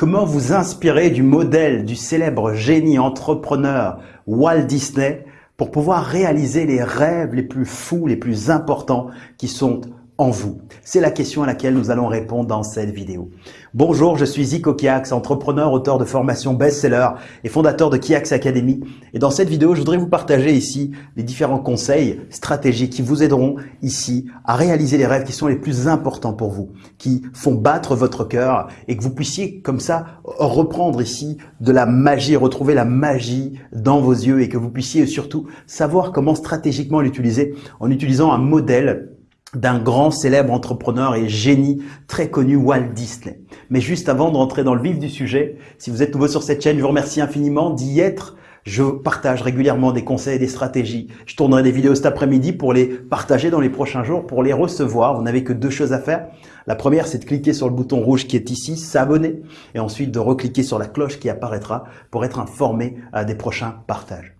Comment vous inspirer du modèle du célèbre génie entrepreneur Walt Disney pour pouvoir réaliser les rêves les plus fous, les plus importants qui sont en vous C'est la question à laquelle nous allons répondre dans cette vidéo. Bonjour, je suis Zico Kiax, entrepreneur, auteur de formation best-seller et fondateur de Kiax Academy. Et dans cette vidéo, je voudrais vous partager ici les différents conseils stratégiques qui vous aideront ici à réaliser les rêves qui sont les plus importants pour vous, qui font battre votre cœur et que vous puissiez comme ça reprendre ici de la magie, retrouver la magie dans vos yeux et que vous puissiez surtout savoir comment stratégiquement l'utiliser en utilisant un modèle d'un grand célèbre entrepreneur et génie très connu Walt Disney. Mais juste avant de rentrer dans le vif du sujet, si vous êtes nouveau sur cette chaîne, je vous remercie infiniment d'y être. Je partage régulièrement des conseils et des stratégies. Je tournerai des vidéos cet après-midi pour les partager dans les prochains jours, pour les recevoir. Vous n'avez que deux choses à faire. La première, c'est de cliquer sur le bouton rouge qui est ici, s'abonner, et ensuite de recliquer sur la cloche qui apparaîtra pour être informé à des prochains partages.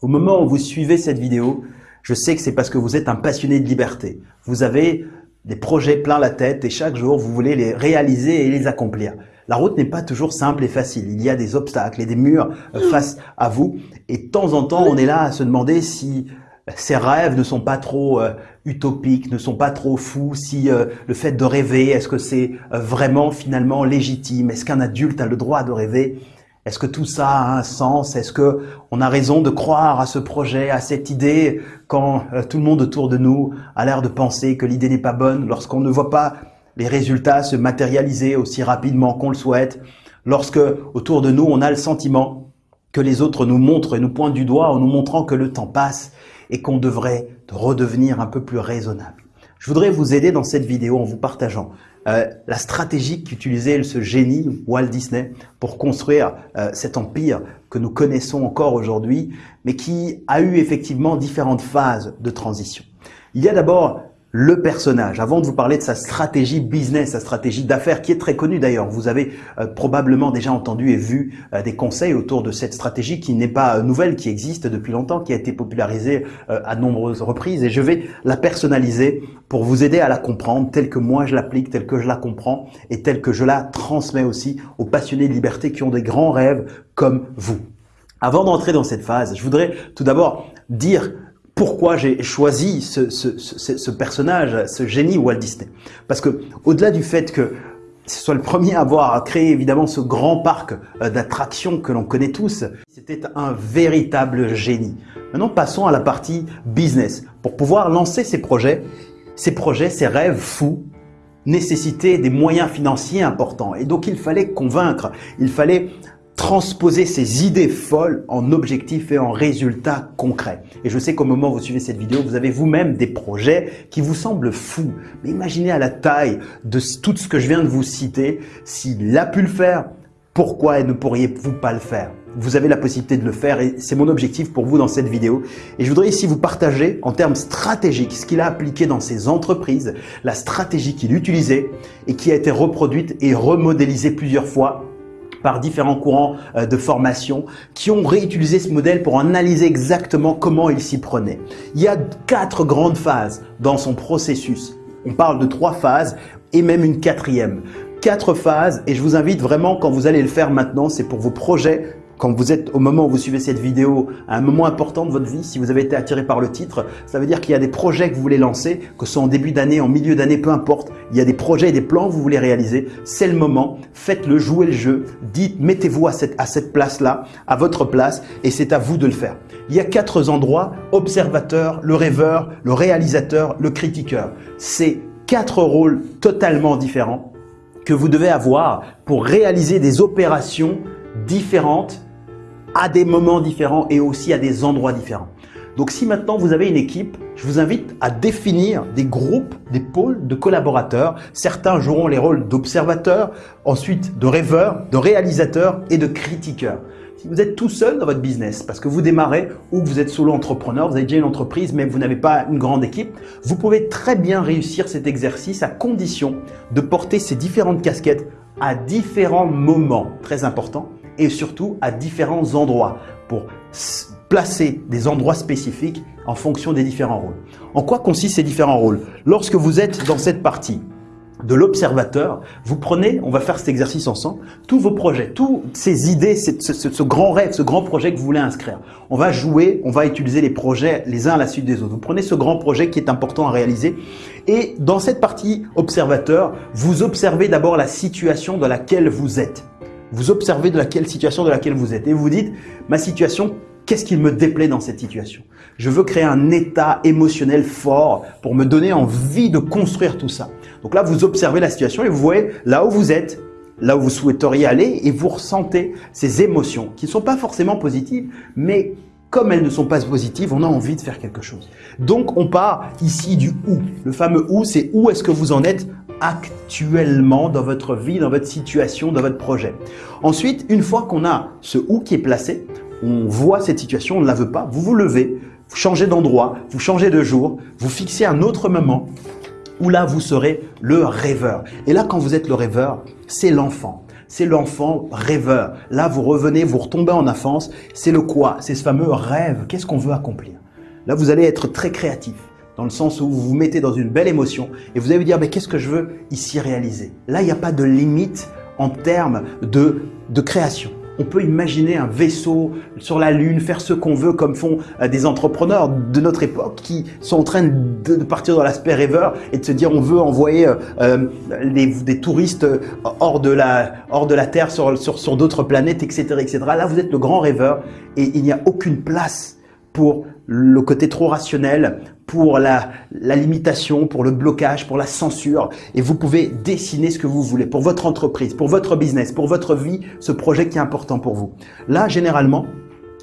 Au moment où vous suivez cette vidéo, je sais que c'est parce que vous êtes un passionné de liberté. Vous avez des projets plein la tête et chaque jour, vous voulez les réaliser et les accomplir. La route n'est pas toujours simple et facile. Il y a des obstacles et des murs euh, face à vous. Et de temps en temps, on est là à se demander si euh, ces rêves ne sont pas trop euh, utopiques, ne sont pas trop fous, si le fait de rêver, est-ce que c'est vraiment finalement légitime? Est-ce qu'un adulte a le droit de rêver? Est-ce que tout ça a un sens? Est-ce que on a raison de croire à ce projet, à cette idée, quand euh, tout le monde autour de nous a l'air de penser que l'idée n'est pas bonne, lorsqu'on ne voit pas les résultats se matérialiser aussi rapidement qu'on le souhaite, lorsque autour de nous on a le sentiment que les autres nous montrent et nous pointent du doigt en nous montrant que le temps passe et qu'on devrait redevenir un peu plus raisonnable? Je voudrais vous aider dans cette vidéo en vous partageant euh, la stratégie qu'utilisait ce génie Walt Disney pour construire euh, cet empire que nous connaissons encore aujourd'hui, mais qui a eu effectivement différentes phases de transition. Il y a d'abord le personnage, avant de vous parler de sa stratégie business, sa stratégie d'affaires, qui est très connue d'ailleurs. Vous avez euh, probablement déjà entendu et vu euh, des conseils autour de cette stratégie qui n'est pas euh, nouvelle, qui existe depuis longtemps, qui a été popularisée à nombreuses reprises. Et je vais la personnaliser pour vous aider à la comprendre telle que moi je l'applique, telle que je la comprends et telle que je la transmets aussi aux passionnés de liberté qui ont des grands rêves comme vous. Avant d'entrer dans cette phase, je voudrais tout d'abord dire pourquoi j'ai choisi ce, personnage, ce génie Walt Disney. Parce que au-delà du fait que ce soit le premier à avoir créé évidemment ce grand parc euh, d'attractions que l'on connaît tous, c'était un véritable génie. Maintenant, passons à la partie business. Pour pouvoir lancer ces projets, ces projets, ces rêves fous, nécessitaient des moyens financiers importants. Et donc, il fallait convaincre, il fallait transposer ces idées folles en objectifs et en résultats concrets. Et je sais qu'au moment où vous suivez cette vidéo, vous avez vous-même des projets qui vous semblent fous. Mais imaginez à la taille de tout ce que je viens de vous citer, s'il a pu le faire, pourquoi ne pourriez-vous pas le faire? Vous avez la possibilité de le faire et c'est mon objectif pour vous dans cette vidéo. Et je voudrais ici vous partager en termes stratégiques ce qu'il a appliqué dans ses entreprises, la stratégie qu'il utilisait et qui a été reproduite et remodélisée plusieurs fois par différents courants euh, de formation qui ont réutilisé ce modèle pour analyser exactement comment il s'y prenait. Il y a quatre grandes phases dans son processus. On parle de trois phases et même une quatrième. Quatre phases et je vous invite vraiment quand vous allez le faire maintenant, c'est pour vos projets quand vous êtes au moment où vous suivez cette vidéo, à un moment important de votre vie, si vous avez été attiré par le titre, ça veut dire qu'il y a des projets que vous voulez lancer, que ce soit en début d'année, en milieu d'année, peu importe. Il y a des projets et des plans que vous voulez réaliser. C'est le moment. Faites-le, jouez le jeu. Dites, mettez-vous à cette, à cette place-là, à votre place, et c'est à vous de le faire. Il y a quatre endroits, observateur, le rêveur, le réalisateur, le critiqueur. C'est quatre rôles totalement différents que vous devez avoir pour réaliser des opérations différentes à des moments différents et aussi à des endroits différents. Donc si maintenant vous avez une équipe, je vous invite à définir des groupes, des pôles de collaborateurs. Certains joueront les rôles d'observateurs, ensuite de rêveurs, de réalisateurs et de critiqueurs. Si vous êtes tout seul dans votre business, parce que vous démarrez ou que vous êtes solo entrepreneur, vous avez déjà une entreprise mais vous n'avez pas une grande équipe, vous pouvez très bien réussir cet exercice à condition de porter ces différentes casquettes à différents moments très importants et surtout à différents endroits pour placer des endroits spécifiques en fonction des différents rôles. En quoi consistent ces différents rôles? Lorsque vous êtes dans cette partie, de l'observateur, vous prenez, on va faire cet exercice ensemble, tous vos projets, toutes ces idées, ce, ce, grand rêve, ce grand projet que vous voulez inscrire. On va jouer, on va utiliser les projets les uns à la suite des autres. Vous prenez ce grand projet qui est important à réaliser et dans cette partie observateur, vous observez d'abord la situation dans laquelle vous êtes. Vous observez de laquelle situation dans laquelle vous êtes et vous dites, ma situation, Qu'est-ce qui me déplaît dans cette situation? Je veux créer un état émotionnel fort pour me donner envie de construire tout ça. Donc là, vous observez la situation et vous voyez là où vous êtes, là où vous souhaiteriez aller et vous ressentez ces émotions qui ne sont pas forcément positives, mais comme elles ne sont pas positives, on a envie de faire quelque chose. Donc on part ici du où. Le fameux où, c'est où est-ce que vous en êtes actuellement dans votre vie, dans votre situation, dans votre projet. Ensuite, une fois qu'on a ce où qui est placé, on voit cette situation, on ne la veut pas, vous vous levez, vous changez d'endroit, vous changez de jour, vous fixez un autre moment où là, vous serez le rêveur. Et là, quand vous êtes le rêveur, c'est l'enfant. C'est l'enfant rêveur. Là, vous revenez, vous retombez en enfance. C'est le quoi? C'est ce fameux rêve. Qu'est-ce qu'on veut accomplir? Là, vous allez être très créatif dans le sens où vous vous mettez dans une belle émotion et vous allez vous dire, mais qu'est-ce que je veux ici réaliser? Là, il n'y a pas de limite en termes de, de création. On peut imaginer un vaisseau sur la Lune, faire ce qu'on veut comme font euh, des entrepreneurs de notre époque qui sont en train de partir dans l'aspect rêveur et de se dire on veut envoyer euh, euh, des, touristes hors de la, hors de la Terre sur, sur, sur d'autres planètes, etc., etc. Là, vous êtes le grand rêveur et il n'y a aucune place pour le côté trop rationnel, pour la, la, limitation, pour le blocage, pour la censure. Et vous pouvez dessiner ce que vous voulez pour votre entreprise, pour votre business, pour votre vie, ce projet qui est important pour vous. Là, généralement,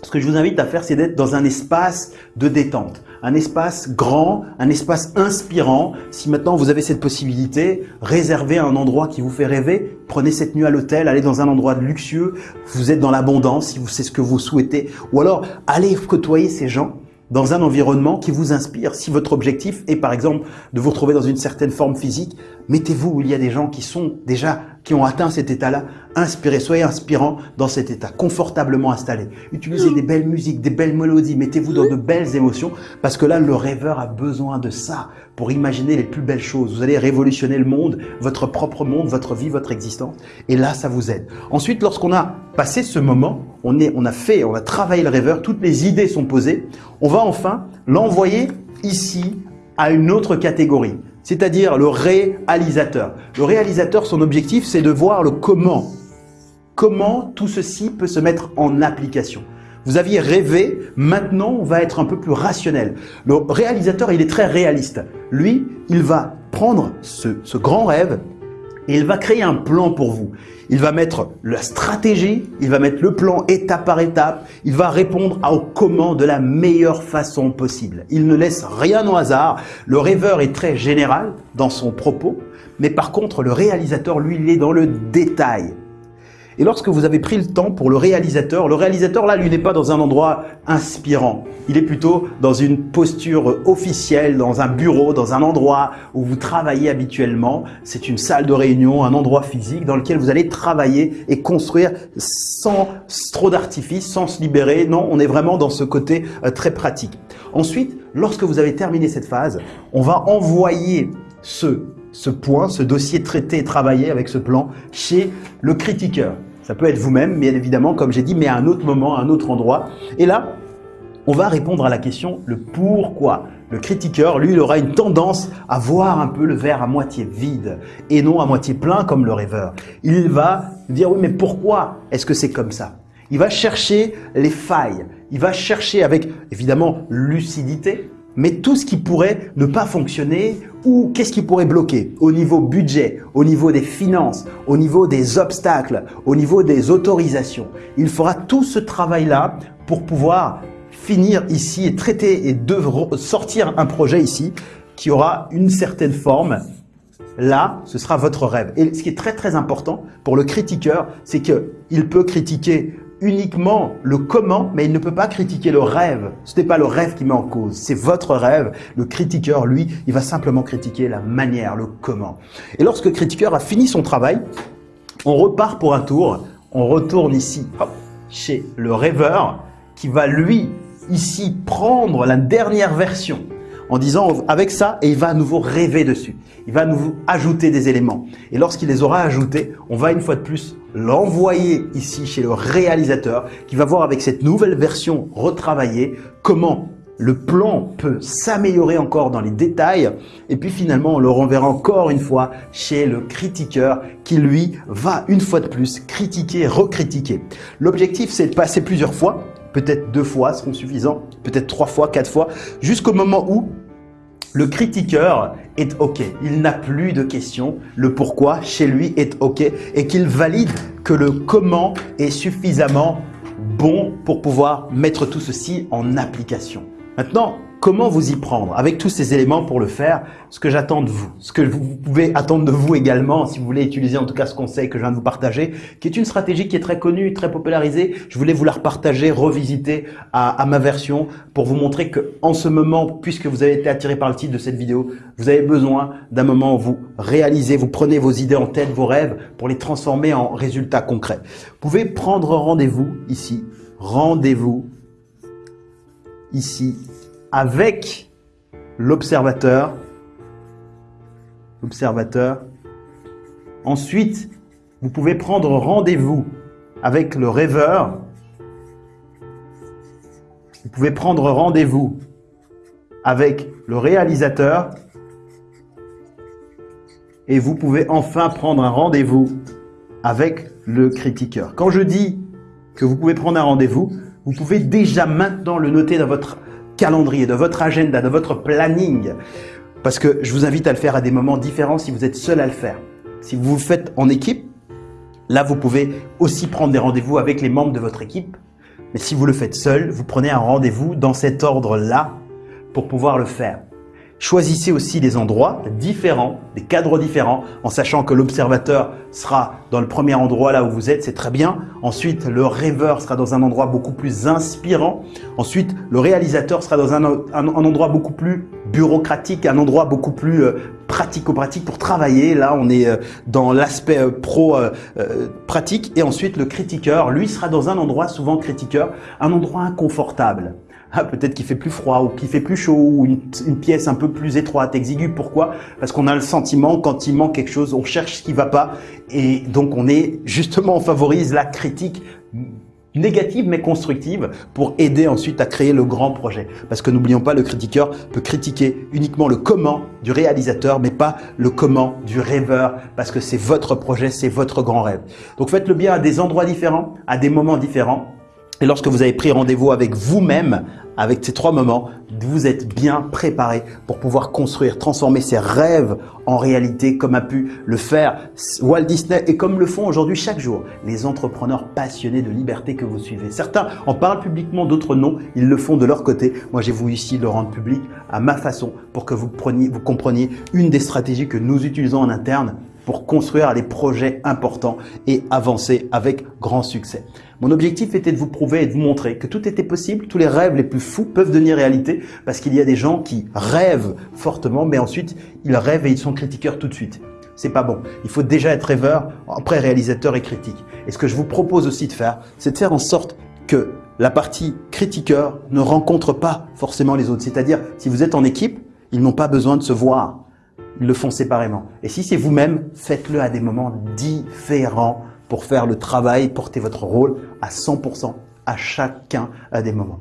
ce que je vous invite à faire, c'est d'être dans un espace de détente, un espace grand, un espace inspirant. Si maintenant vous avez cette possibilité, réservez un endroit qui vous fait rêver. Prenez cette nuit à l'hôtel, allez dans un endroit luxueux. Vous êtes dans l'abondance si c'est ce que vous souhaitez. Ou alors, allez côtoyer ces gens dans un environnement qui vous inspire. Si votre objectif est par exemple de vous retrouver dans une certaine forme physique, mettez-vous où il y a des gens qui sont déjà, qui ont atteint cet état-là, inspirez, soyez inspirant dans cet état, confortablement installé. Utilisez des belles musiques, des belles mélodies, mettez-vous dans de belles émotions parce que là, le rêveur a besoin de ça pour imaginer les plus belles choses. Vous allez révolutionner le monde, votre propre monde, votre vie, votre existence. Et là, ça vous aide. Ensuite, lorsqu'on a passé ce moment, on, est, on a fait, on a travaillé le rêveur, toutes les idées sont posées, on va enfin l'envoyer ici à une autre catégorie, c'est-à-dire le réalisateur. Le réalisateur, son objectif, c'est de voir le comment. Comment tout ceci peut se mettre en application. Vous aviez rêvé, maintenant on va être un peu plus rationnel. Le réalisateur, il est très réaliste. Lui, il va prendre ce, grand rêve et il va créer un plan pour vous. Il va mettre la stratégie, il va mettre le plan étape par étape, il va répondre au comment de la meilleure façon possible. Il ne laisse rien au hasard. Le rêveur est très général dans son propos, mais par contre, le réalisateur, lui, il est dans le détail. Et lorsque vous avez pris le temps pour le réalisateur, le réalisateur là, lui n'est pas dans un endroit inspirant. Il est plutôt dans une posture officielle, dans un bureau, dans un endroit où vous travaillez habituellement. C'est une salle de réunion, un endroit physique dans lequel vous allez travailler et construire sans trop d'artifice, sans se libérer. Non, on est vraiment dans ce côté euh, très pratique. Ensuite, lorsque vous avez terminé cette phase, on va envoyer ce ce point, ce dossier traité et travaillé avec ce plan chez le critiqueur. Ça peut être vous-même, bien évidemment, comme j'ai dit, mais à un autre moment, à un autre endroit. Et là, on va répondre à la question le pourquoi. Le critiqueur, lui, il aura une tendance à voir un peu le verre à moitié vide et non à moitié plein comme le rêveur. Il va dire oui, mais pourquoi est-ce que c'est comme ça? Il va chercher les failles. Il va chercher avec évidemment lucidité, mais tout ce qui pourrait ne pas fonctionner ou qu'est-ce qui pourrait bloquer au niveau budget, au niveau des finances, au niveau des obstacles, au niveau des autorisations. Il fera tout ce travail-là pour pouvoir finir ici et traiter et sortir un projet ici qui aura une certaine forme. Là, ce sera votre rêve. Et ce qui est très très important pour le critiqueur, c'est qu'il peut critiquer uniquement le comment, mais il ne peut pas critiquer le rêve. Ce n'est pas le rêve qui met en cause, c'est votre rêve. Le critiqueur, lui, il va simplement critiquer la manière, le comment. Et lorsque le critiqueur a fini son travail, on repart pour un tour, on retourne ici, chez le rêveur, qui va lui, ici, prendre la dernière version. en disant avec ça et il va à nouveau rêver dessus. Il va nous ajouter des éléments. Et lorsqu'il les aura ajoutés, on va une fois de plus l'envoyer ici chez le réalisateur qui va voir avec cette nouvelle version retravaillée comment le plan peut s'améliorer encore dans les détails et puis finalement on le renverra encore une fois chez le critiqueur qui lui va une fois de plus critiquer, recritiquer. L'objectif c'est de passer plusieurs fois, peut-être deux fois seront suffisants, peut-être trois fois, quatre fois, jusqu'au moment où le critiqueur est OK. Il n'a plus de questions. Le pourquoi chez lui est OK et qu'il valide que le comment est suffisamment bon pour pouvoir mettre tout ceci en application. Maintenant, comment vous y prendre avec tous ces éléments pour le faire Ce que j'attends de vous, ce que vous pouvez attendre de vous également si vous voulez utiliser en tout cas ce conseil que je viens de vous partager, qui est une stratégie qui est très connue, très popularisée. Je voulais vous la repartager, revisiter à, ma version pour vous montrer que en ce moment, puisque vous avez été attiré par le titre de cette vidéo, vous avez besoin d'un moment où vous réalisez, vous prenez vos idées en tête, vos rêves pour les transformer en résultats concrets. Vous pouvez prendre rendez-vous ici, rendez-vous ici avec l'observateur. L'observateur. Ensuite, vous pouvez prendre rendez-vous avec le rêveur. Vous pouvez prendre rendez-vous avec le réalisateur. Et vous pouvez enfin prendre un rendez-vous avec le critiqueur. Quand je dis que vous pouvez prendre un rendez-vous, vous pouvez déjà maintenant le noter dans votre calendrier, dans votre agenda, dans votre planning. Parce que je vous invite à le faire à des moments différents si vous êtes seul à le faire. Si vous le faites en équipe, là vous pouvez aussi prendre des rendez-vous avec les membres de votre équipe. Mais si vous le faites seul, vous prenez un rendez-vous dans cet ordre-là pour pouvoir le faire. Choisissez aussi des endroits différents, des cadres différents, en sachant que l'observateur sera dans le premier endroit là où vous êtes, c'est très bien. Ensuite, le rêveur sera dans un endroit beaucoup plus inspirant. Ensuite, le réalisateur sera dans un, endroit beaucoup plus bureaucratique, un endroit beaucoup plus euh, pratico-pratique pour travailler. Là, on est euh, dans l'aspect euh, pro-pratique. Et ensuite, le critiqueur, lui, sera dans un endroit, souvent critiqueur, un endroit inconfortable. Ah, peut-être qu'il fait plus froid ou qu'il fait plus chaud ou une, pièce un peu plus étroite, exiguë. Pourquoi? Parce qu'on a le sentiment quand il manque quelque chose, on cherche ce qui va pas et donc on est justement on favorise la critique négative mais constructive pour aider ensuite à créer le grand projet. Parce que n'oublions pas, le critiqueur peut critiquer uniquement le comment du réalisateur, mais pas le comment du rêveur, parce que c'est votre projet, c'est votre grand rêve. Donc faites le bien à des endroits différents, à des moments différents, et lorsque vous avez pris rendez-vous avec vous-même, avec ces trois moments, vous êtes bien préparé pour pouvoir construire, transformer ses rêves en réalité comme a pu le faire Walt Disney et comme le font aujourd'hui chaque jour les entrepreneurs passionnés de liberté que vous suivez. Certains en parlent publiquement, d'autres non, ils le font de leur côté. Moi, j'ai voulu ici le rendre public à ma façon pour que vous, vous compreniez une des stratégies que nous utilisons en interne pour construire des projets importants et avancer avec grand succès. Mon objectif était de vous prouver et de vous montrer que tout était possible, tous les rêves les plus fous peuvent devenir réalité parce qu'il y a des gens qui rêvent fortement mais ensuite ils rêvent et ils sont critiqueurs tout de suite. C'est pas bon. Il faut déjà être rêveur, après réalisateur et critique. Et ce que je vous propose aussi de faire, c'est de faire en sorte que la partie critiqueur ne rencontre pas forcément les autres. C'est-à-dire, si vous êtes en équipe, ils n'ont pas besoin de se voir le font séparément. Et si c'est vous-même, faites-le à des moments différents pour faire le travail, porter votre rôle à 100% à chacun à des moments.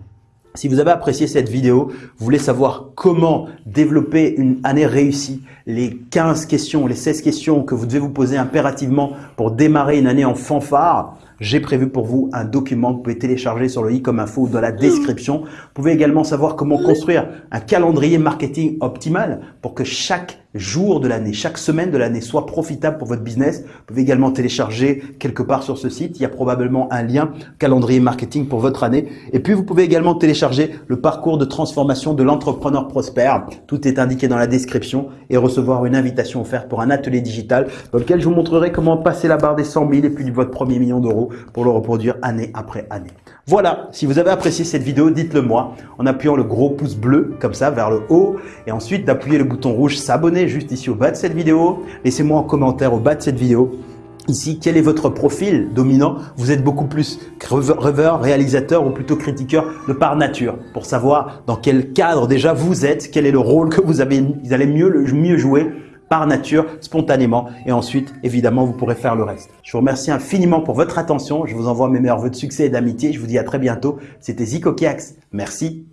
Si vous avez apprécié cette vidéo, vous voulez savoir comment développer une année réussie, les 15 questions, les 16 questions que vous devez vous poser impérativement pour démarrer une année en fanfare, j'ai prévu pour vous un document que vous pouvez télécharger sur le i comme info ou dans la description. Vous pouvez également savoir comment construire un calendrier marketing optimal pour que chaque jour de l'année, chaque semaine de l'année soit profitable pour votre business. Vous pouvez également télécharger quelque part sur ce site. Il y a probablement un lien calendrier marketing pour votre année. Et puis, vous pouvez également télécharger le parcours de transformation de l'entrepreneur prospère. Tout est indiqué dans la description et recevoir une invitation offerte pour un atelier digital dans lequel je vous montrerai comment passer la barre des 100 000 et puis votre premier million d'euros pour le reproduire année après année. Voilà, si vous avez apprécié cette vidéo, dites-le moi en appuyant le gros pouce bleu comme ça vers le haut et ensuite d'appuyer le bouton rouge s'abonner juste ici au bas de cette vidéo. Laissez-moi un commentaire au bas de cette vidéo Ici, quel est votre profil dominant? Vous êtes beaucoup plus rêveur, réalisateur ou plutôt critiqueur de par nature pour savoir dans quel cadre déjà vous êtes, quel est le rôle que vous, avez, vous allez mieux, mieux jouer par nature, spontanément. Et ensuite, évidemment, vous pourrez faire le reste. Je vous remercie infiniment pour votre attention. Je vous envoie mes meilleurs voeux de succès et d'amitié. Je vous dis à très bientôt. C'était Zico Kiax. Merci.